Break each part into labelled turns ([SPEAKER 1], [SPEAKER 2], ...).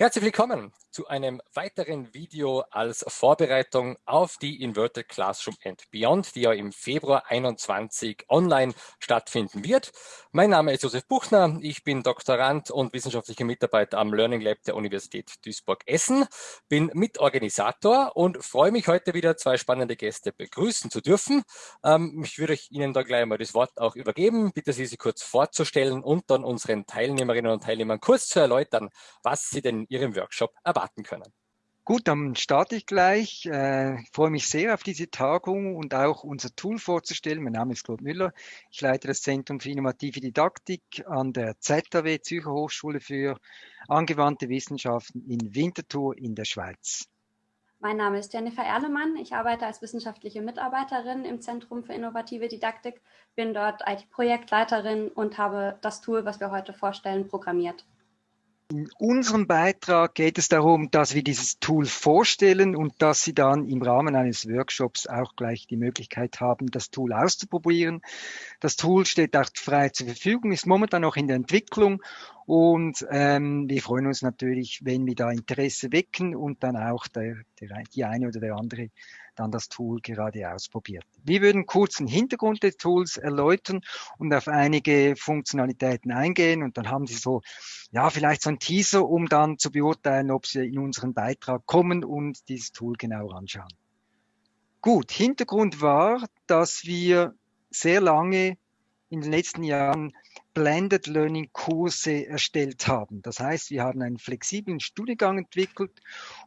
[SPEAKER 1] Herzlich willkommen zu einem weiteren Video als Vorbereitung auf die Inverted Classroom and Beyond, die ja im Februar 21 online stattfinden wird. Mein Name ist Josef Buchner, ich bin Doktorand und wissenschaftlicher Mitarbeiter am Learning Lab der Universität Duisburg-Essen, bin Mitorganisator und freue mich heute wieder zwei spannende Gäste begrüßen zu dürfen. Ähm, ich würde Ihnen da gleich mal das Wort auch übergeben, bitte Sie sich kurz vorzustellen und dann unseren Teilnehmerinnen und Teilnehmern kurz zu erläutern, was Sie denn Ihrem Workshop erwarten können.
[SPEAKER 2] Gut, dann starte ich gleich. Äh, ich freue mich sehr auf diese Tagung und auch unser Tool vorzustellen. Mein Name ist Claude Müller. Ich leite das Zentrum für innovative Didaktik an der ZAW, Zürcher Hochschule für angewandte Wissenschaften in Winterthur in der Schweiz.
[SPEAKER 3] Mein Name ist Jennifer Erlemann. Ich arbeite als wissenschaftliche Mitarbeiterin im Zentrum für innovative Didaktik, bin dort IT-Projektleiterin und habe das Tool, was wir heute vorstellen, programmiert.
[SPEAKER 2] In unserem Beitrag geht es darum, dass wir dieses Tool vorstellen und dass Sie dann im Rahmen eines Workshops auch gleich die Möglichkeit haben, das Tool auszuprobieren. Das Tool steht auch frei zur Verfügung, ist momentan noch in der Entwicklung und ähm, wir freuen uns natürlich, wenn wir da Interesse wecken und dann auch der, der, die eine oder der andere dann das Tool gerade ausprobiert. Wir würden kurz den Hintergrund des Tools erläutern und auf einige Funktionalitäten eingehen und dann haben Sie so, ja, vielleicht so ein Teaser, um dann zu beurteilen, ob Sie in unseren Beitrag kommen und dieses Tool genau anschauen. Gut, Hintergrund war, dass wir sehr lange in den letzten Jahren Blended Learning Kurse erstellt haben. Das heißt, wir haben einen flexiblen Studiengang entwickelt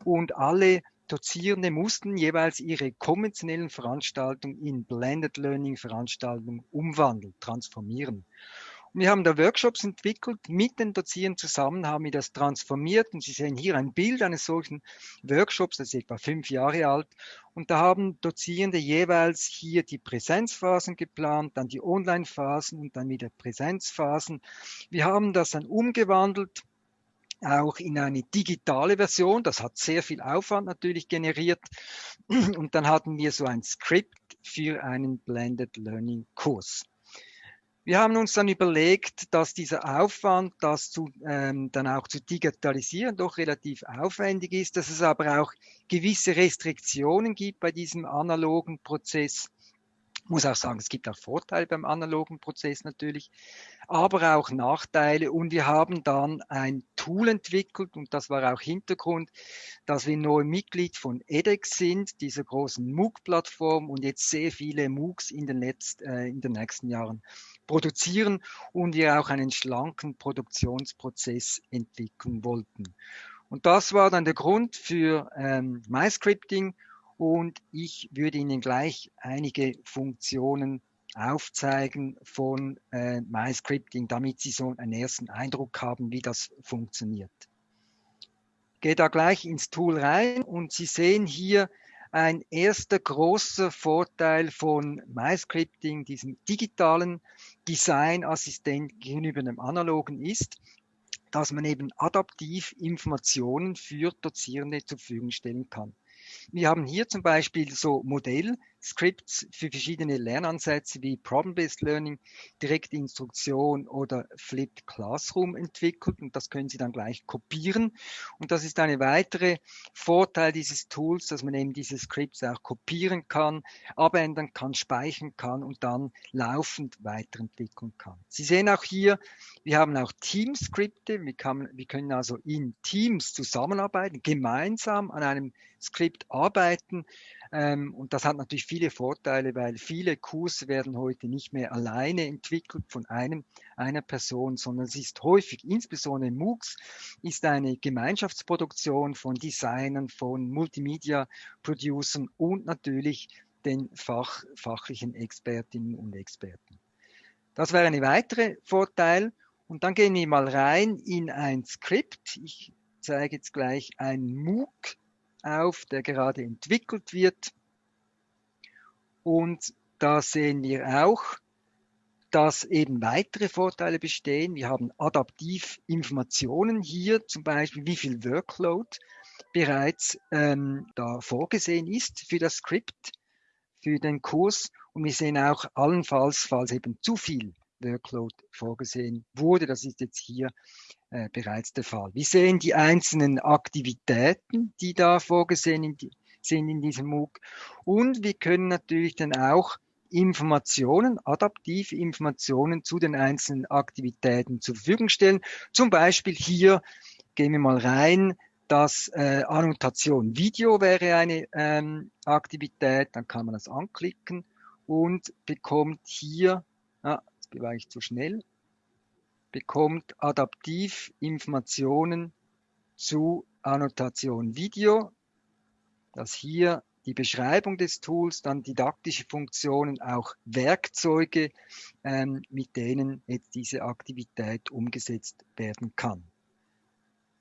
[SPEAKER 2] und alle Dozierende mussten jeweils ihre konventionellen Veranstaltungen in Blended Learning Veranstaltungen umwandeln, transformieren. Wir haben da Workshops entwickelt, mit den Dozierenden zusammen haben wir das transformiert und Sie sehen hier ein Bild eines solchen Workshops, das ist etwa fünf Jahre alt und da haben Dozierende jeweils hier die Präsenzphasen geplant, dann die Online-Phasen und dann wieder Präsenzphasen. Wir haben das dann umgewandelt auch in eine digitale Version. Das hat sehr viel Aufwand natürlich generiert. Und dann hatten wir so ein Skript für einen Blended Learning Kurs. Wir haben uns dann überlegt, dass dieser Aufwand, das zu, ähm, dann auch zu digitalisieren, doch relativ aufwendig ist, dass es aber auch gewisse Restriktionen gibt bei diesem analogen Prozess. Muss auch sagen, es gibt auch Vorteile beim analogen Prozess natürlich, aber auch Nachteile. Und wir haben dann ein Tool entwickelt und das war auch Hintergrund, dass wir neu Mitglied von edX sind, dieser großen MOOC-Plattform und jetzt sehr viele MOOCs in den, letzt, äh, in den nächsten Jahren produzieren und wir auch einen schlanken Produktionsprozess entwickeln wollten. Und das war dann der Grund für ähm, MyScripting und ich würde Ihnen gleich einige Funktionen aufzeigen von äh, MyScripting, damit Sie so einen ersten Eindruck haben, wie das funktioniert. Gehe da gleich ins Tool rein und Sie sehen hier ein erster großer Vorteil von MyScripting, diesem digitalen Designassistent gegenüber dem analogen ist, dass man eben adaptiv Informationen für Dozierende zur Verfügung stellen kann. Wir haben hier zum Beispiel so Modellscripts für verschiedene Lernansätze wie Problem-Based Learning, direkte Instruktion oder Flipped Classroom entwickelt und das können Sie dann gleich kopieren. Und das ist eine weitere Vorteil dieses Tools, dass man eben diese Scripts auch kopieren kann, abändern kann, speichern kann und dann laufend weiterentwickeln kann. Sie sehen auch hier, wir haben auch Team-Skripte. Wir, wir können also in Teams zusammenarbeiten, gemeinsam an einem Skript arbeiten. Ähm, und das hat natürlich viele Vorteile, weil viele Kurse werden heute nicht mehr alleine entwickelt von einem, einer Person, sondern es ist häufig, insbesondere MOOCs, ist eine Gemeinschaftsproduktion von Designern, von Multimedia-Producern und natürlich den Fach, fachlichen Expertinnen und Experten. Das wäre ein weiterer Vorteil. Und dann gehen wir mal rein in ein Skript. Ich zeige jetzt gleich ein MOOC auf, der gerade entwickelt wird. Und da sehen wir auch, dass eben weitere Vorteile bestehen. Wir haben adaptiv Informationen hier, zum Beispiel wie viel Workload bereits ähm, da vorgesehen ist für das Skript, für den Kurs. Und wir sehen auch allenfalls, falls eben zu viel Workload vorgesehen wurde. Das ist jetzt hier äh, bereits der Fall. Wir sehen die einzelnen Aktivitäten, die da vorgesehen die, sind in diesem MOOC. Und wir können natürlich dann auch Informationen, adaptive Informationen zu den einzelnen Aktivitäten zur Verfügung stellen. Zum Beispiel hier gehen wir mal rein, dass äh, Annotation Video wäre eine ähm, Aktivität, dann kann man das anklicken und bekommt hier, jetzt war ich zu schnell, bekommt adaptiv Informationen zu Annotation Video, dass hier die Beschreibung des Tools, dann didaktische Funktionen, auch Werkzeuge, ähm, mit denen jetzt diese Aktivität umgesetzt werden kann.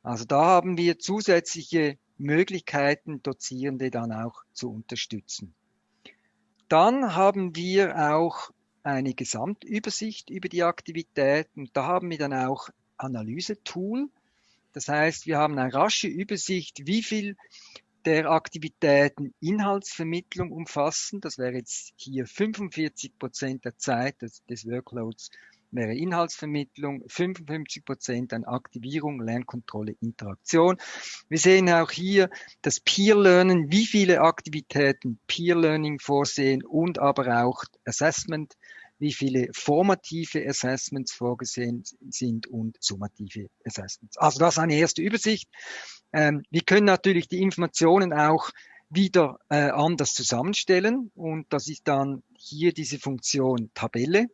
[SPEAKER 2] Also da haben wir zusätzliche Möglichkeiten, Dozierende dann auch zu unterstützen. Dann haben wir auch eine Gesamtübersicht über die Aktivitäten. Da haben wir dann auch Analysetool. Das heißt, wir haben eine rasche Übersicht, wie viel der Aktivitäten Inhaltsvermittlung umfassen. Das wäre jetzt hier 45 Prozent der Zeit des, des Workloads wäre Inhaltsvermittlung, 55 Prozent an Aktivierung, Lernkontrolle, Interaktion. Wir sehen auch hier das Peer Learning, wie viele Aktivitäten Peer Learning vorsehen und aber auch Assessment, wie viele formative Assessments vorgesehen sind und summative Assessments. Also das ist eine erste Übersicht. Ähm, wir können natürlich die Informationen auch wieder äh, anders zusammenstellen und das ist dann hier diese Funktion Tabelle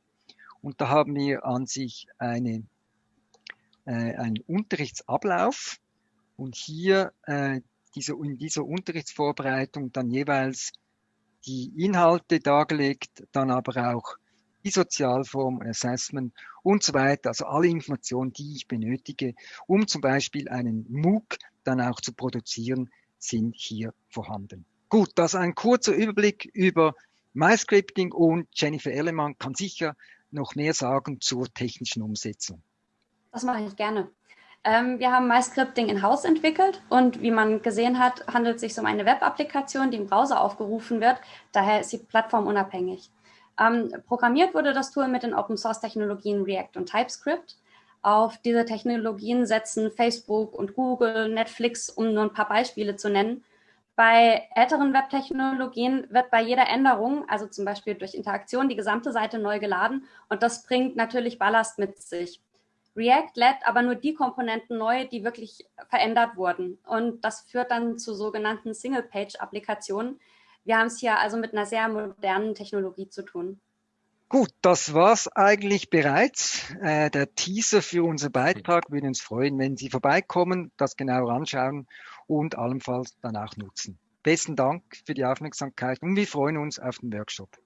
[SPEAKER 2] und da haben wir an sich eine, äh, einen Unterrichtsablauf und hier äh, diese, in dieser Unterrichtsvorbereitung dann jeweils die Inhalte dargelegt, dann aber auch die Sozialform, Assessment und so weiter. Also alle Informationen, die ich benötige, um zum Beispiel einen MOOC dann auch zu produzieren, sind hier vorhanden. Gut, das ein kurzer Überblick über MyScripting und Jennifer Ellemann kann sicher noch mehr sagen zur technischen Umsetzung.
[SPEAKER 3] Das mache ich gerne. Ähm, wir haben MyScripting in-house entwickelt und wie man gesehen hat, handelt es sich um eine Web-Applikation, die im Browser aufgerufen wird. Daher ist sie plattformunabhängig. Ähm, programmiert wurde das Tool mit den Open-Source-Technologien React und TypeScript. Auf diese Technologien setzen Facebook und Google, Netflix, um nur ein paar Beispiele zu nennen. Bei älteren Webtechnologien wird bei jeder Änderung, also zum Beispiel durch Interaktion, die gesamte Seite neu geladen und das bringt natürlich Ballast mit sich. React lädt aber nur die Komponenten neu, die wirklich verändert wurden. Und das führt dann zu sogenannten Single-Page-Applikationen, wir haben es hier also mit einer sehr modernen Technologie zu tun.
[SPEAKER 2] Gut, das war's eigentlich bereits. Äh, der Teaser für unseren Beitrag würde uns freuen, wenn Sie vorbeikommen, das genauer anschauen und allenfalls dann auch nutzen. Besten Dank für die Aufmerksamkeit und wir freuen uns auf den Workshop.